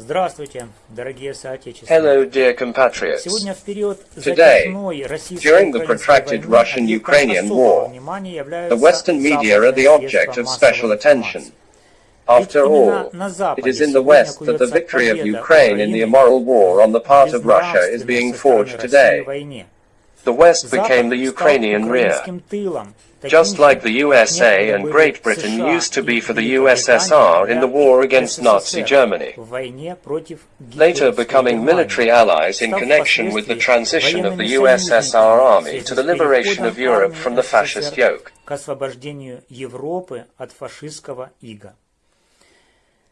Здравствуйте, дорогие соотечественники. Hello, dear compatriots. Сегодня в период Today, затяжной during the protracted Russian-Ukrainian war, the Western media are the object of special attention. After all, it is in the West that the victory of Ukraine in the immoral war on the part of Russia is being forged today. The West became the Ukrainian rear. Just like the USA and Great Britain used to be for the USSR in the war against Nazi Germany, later becoming military allies in connection with the transition of the USSR army to the liberation of Europe from the fascist yoke.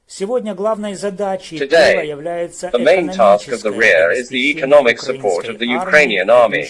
Сегодня главной задачей тыла Today, является the main task of the rear is the economic support of the Ukrainian army,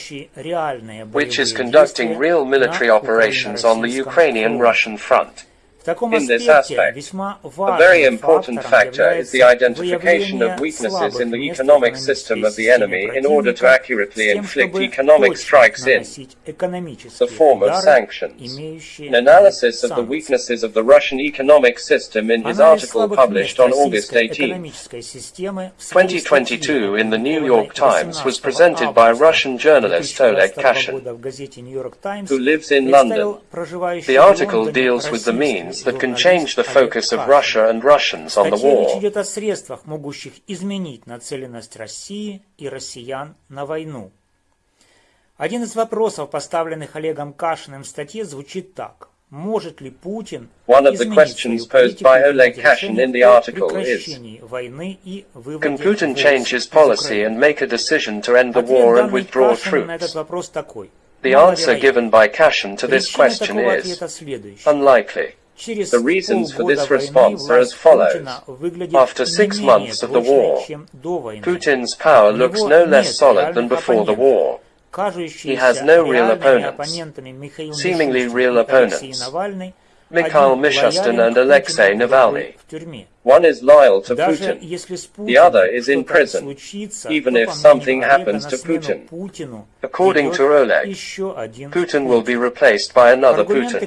which is conducting real military operations on the Ukrainian-Russian front. In this aspect, a very important factor is the identification of weaknesses in the economic system of the enemy in order to accurately inflict economic strikes in the form of sanctions. An analysis of the weaknesses of the Russian economic system in his article published on August 18, 2022 in the New York Times was presented by Russian journalist Oleg Kashin, who lives in London. The article deals with the means that can change the focus of Russia and Russians on the В статье речь war. идет о средствах, могущих изменить нацеленность России и россиян на войну. Один из вопросов, поставленных Олегом Кашиным в статье, звучит так. Может ли Путин One of the изменить questions свою posed политику by и Oleg принять Kashin решение in the о article is, прекращении войны и выводе Can Putin войск change his из policy Украины? and make a decision to end the Ответ war and данный withdraw Кашиным на этот troops? вопрос такой. The Маловероятно. answer given by Kashin to this Причина question такого is ответа следующая. unlikely. The reasons for this response are as follows. After six months of the war, Putin's power looks no less solid than before the war. He has no real opponents, seemingly real opponents, Mikhail Mishustin and Alexei Navalny. One is loyal to Putin, the other is in prison, even if something happens to Putin. According to Oleg, Putin will be replaced by another Putin.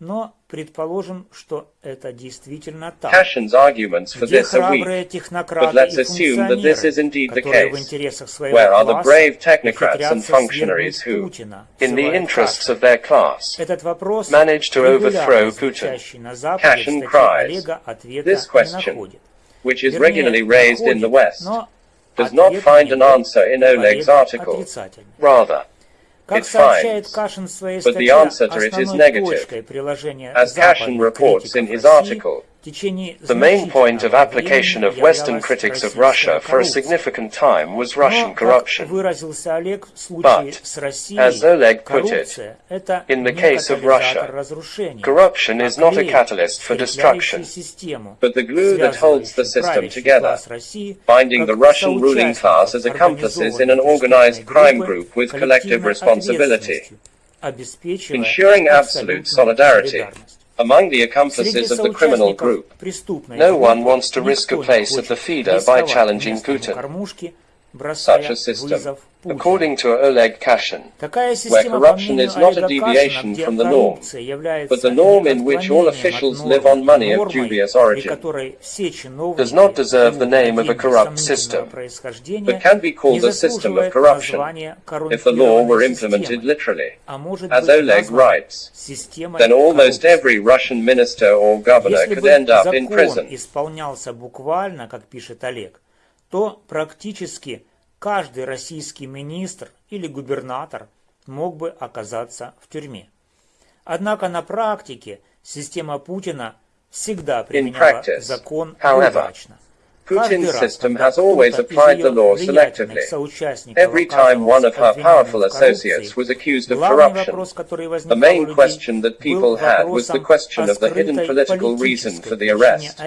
Кашина в пользу этого слабы, но предположим, что это действительно так. Kashin's arguments for Где this are храбрые weak, технократы but let's и assume that this is функционеры, indeed the которые в case. интересах своего Where are the класса brave technocrats and ухитрятся functionaries свергнуть who, Путина, in the ссылает interests Кашин. of their class, Этот вопрос, managed to overthrow регулярно Putin? звучащий на Западе, в Cashin статье cries, Олега ответа this не question, находит. which is Вернее, regularly raised in the находит, West, но does not ответ find на an него answer in у Oleg's Олега article. отрицательный. Rather, Как It сообщает finds, Кашин в своей but the статье, answer to it is основной negative. точкой приложения As Cashin западных reports in критиков his России article, в течение the main point of application of Western critics of Russia for a significant time was Russian corruption. But, as Oleg put it, in the case of Russia, corruption is not a catalyst for destruction, but the glue that holds the system together, binding the Russian ruling class as accomplices in an organized crime group with collective responsibility, ensuring absolute solidarity among the accomplices of the criminal group. No one wants to risk a place at the feeder by challenging Putin. кормушке, бросая Such a system, вызов Путину. according to Oleg Kashin, Такая where система, по corruption мнению is not a Олега deviation Кашина, где from the norm, коррупция является but the norm in which all отклонением officials от live нормы, on money of нормой, dubious при origin, которой все чиновники does not deserve the name of a деньги corrupt сомнительного system, происхождения but can be called не a system of заслуживает corruption названия if the law were коррумпированной implemented системой, literally. а может As быть Oleg названа writes, системой then almost коррупции. every Russian minister or governor Если could бы end up in закон prison. То практически каждый российский министр или губернатор мог бы оказаться в тюрьме. Однако на практике система Путина всегда применяла practice, закон удачно. Putin's system has always applied the law selectively. Every time one of her powerful associates was accused of corruption, the main question that people had was the question of the hidden political reason for the arrest,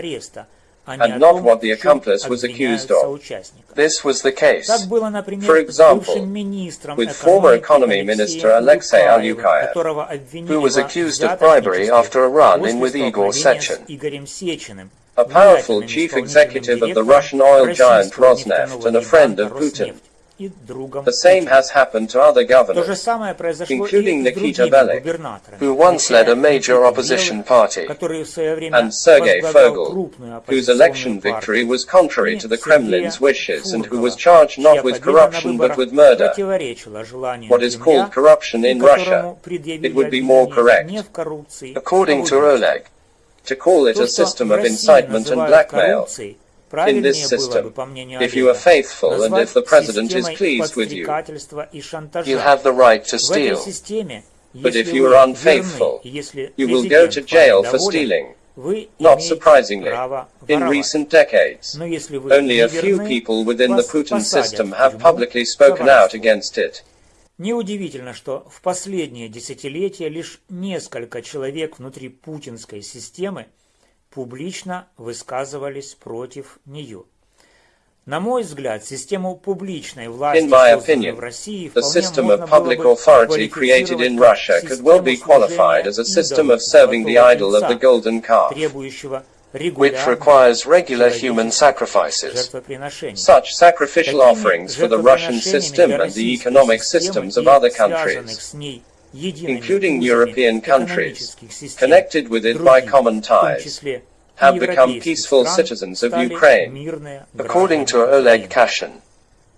and not what the accomplice was accused of. This was the case, for example, with former economy minister Alexei Ulyukayev, who was accused of bribery after a run-in with Igor Sechin, a powerful chief executive of the Russian oil giant Rosneft and a friend of Putin и другом. The same has happened to other governors, including Nikita Belykh, who once led a major opposition party, and Sergei Furgal, whose election victory was contrary to the Kremlin's wishes and who was charged not with corruption but with murder, what is called corruption in Russia. It would be more correct, according to Oleg, to call it a system of incitement and blackmail, In this system, if you are faithful and if the president is pleased with you, you have the right to steal. But if you are unfaithful, you will go to jail for stealing. Not surprisingly, in recent decades, only a few people within the Putin system have publicly spoken out against it. Неудивительно, что в последние десятилетия лишь несколько человек внутри путинской системы публично высказывались против нее. На мой взгляд, систему публичной власти, созданную в России, the system of public authority created in Russia could well be qualified as a system of serving the idol of the golden calf, which requires regular human sacrifices. Such sacrificial offerings for the Russian system and the economic systems of other countries, including European countries, connected with it by common ties, have become peaceful citizens of Ukraine. According to Oleg Kashin,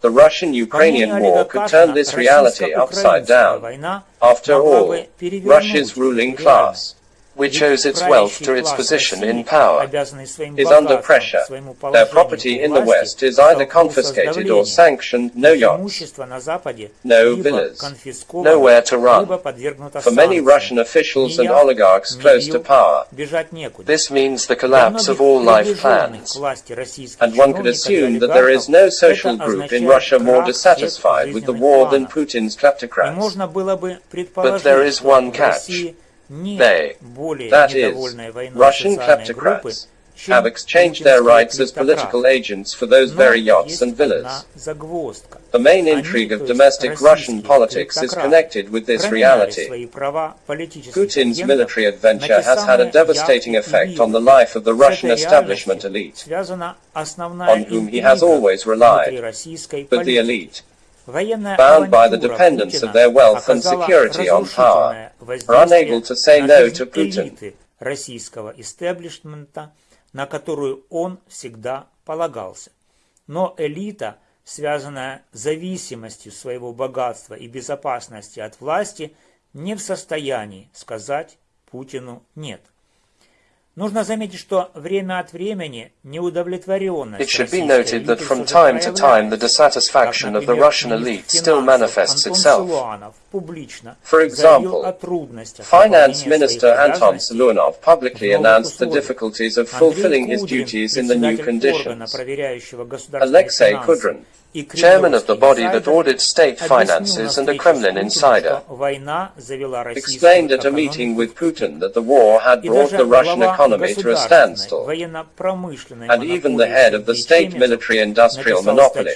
the Russian-Ukrainian war could turn this reality upside down. After all, Russia's ruling class which owes its wealth to its position in power, is under pressure. Their property in the West is either confiscated or sanctioned, no yachts, no villas, nowhere to run. For many Russian officials and oligarchs close to power, this means the collapse of all life plans. And one could assume that there is no social group in Russia more dissatisfied with the war than Putin's kleptocrats. But there is one catch. They, that is, Russian kleptocrats, have exchanged their rights as political agents for those very yachts and villas. The main intrigue of domestic Russian politics is connected with this reality. Putin's military adventure has had a devastating effect on the life of the Russian establishment elite, on whom he has always relied. But the elite, bound by the dependence of their wealth and security on power, are unable to say no to Putin. российского истеблишмента, на которую он всегда полагался. Но элита, связанная зависимостью своего богатства и безопасности от власти, не в состоянии сказать Путину «нет». Нужно заметить, что время от времени неудовлетворенность It should be noted that from time to time the dissatisfaction of the Russian elite still manifests itself. For example, Finance Minister Anton Siluanov publicly announced the difficulties of fulfilling his duties in the new conditions. Alexei Kudrin, chairman of the body that audits state finances and a Kremlin insider, explained at a meeting with Putin that the war had brought the Russian economy to a standstill, and even the head of the state military-industrial monopoly,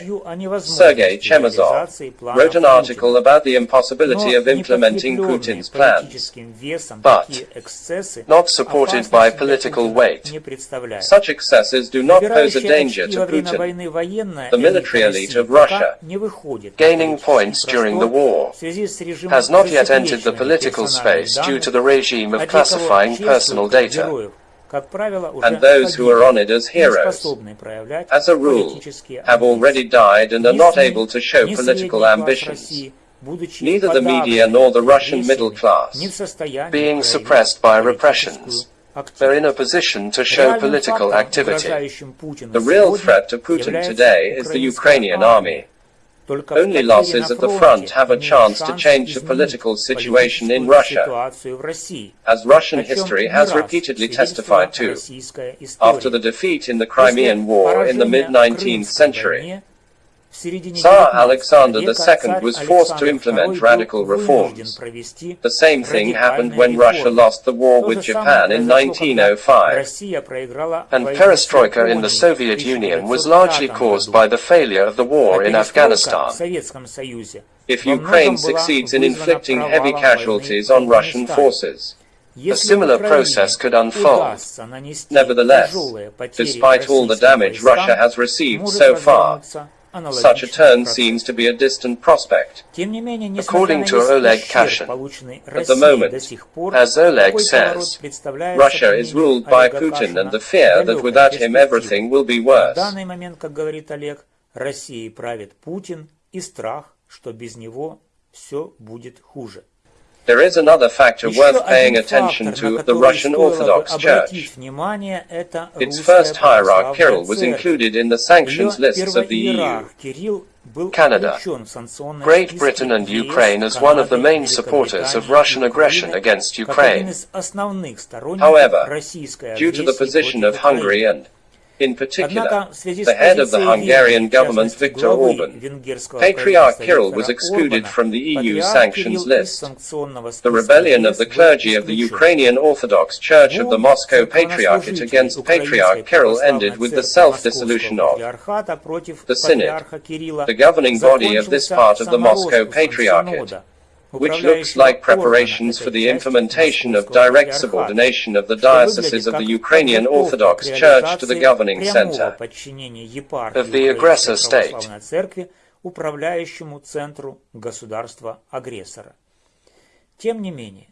Sergei Chemezov, wrote an article about the impossibility of implementing Putin's plans, but not supported by political weight. Such excesses do not pose a danger to Putin. The military elite of Russia, gaining points during the war, has not yet entered the political space due to the regime of classifying personal data. And those who are honored as heroes, as a rule, have already died and are not able to show political ambitions. Neither the media nor the Russian middle class, being suppressed by repressions, they're in a position to show political activity. The real threat to Putin today is the Ukrainian army. Only losses at the front have a chance to change the political situation in Russia, as Russian history has repeatedly testified to. After the defeat in the Crimean War in the mid-19th century, Tsar Alexander II was forced to implement radical reforms. The same thing happened when Russia lost the war with Japan in 1905. And perestroika in the Soviet Union was largely caused by the failure of the war in Afghanistan. If Ukraine succeeds in inflicting heavy casualties on Russian forces, a similar process could unfold. Nevertheless, despite all the damage Russia has received so far, such a turn seems to be a distant prospect. According to Oleg Kashin, at the moment, as Oleg says, Russia is ruled by Putin and the fear that without him everything will be worse. Россией правит Путин и страх, что без него все будет хуже. There is another factor worth paying attention to the Russian Orthodox Church. Its first hierarch Kirill was included in the sanctions lists of the EU. Canada, Great Britain and Ukraine as one of the main supporters of Russian aggression against Ukraine. However, due to the position of Hungary and in particular, the head of the Hungarian government, Viktor Orban, Patriarch Kirill was excluded from the EU sanctions list. The rebellion of the clergy of the Ukrainian Orthodox Church of the Moscow Patriarchate against Patriarch Kirill ended with the self-dissolution of the Synod, the governing body of this part of the Moscow Patriarchate which looks like preparations for the implementation of direct subordination of the dioceses of the Ukrainian Orthodox Church to the governing center of the aggressor state. управляющему центру государства-агрессора. Тем не менее,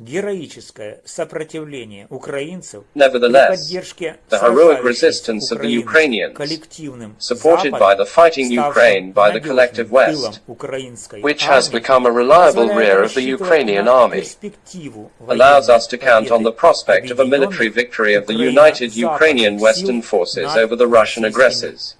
героическое сопротивление украинцев Nevertheless, the heroic resistance of the Ukrainians, supported by the fighting Ukraine by the collective West, which has become a reliable rear of the Ukrainian army, allows us to count on the prospect of a military victory of the united Ukrainian Western forces over the Russian aggressors.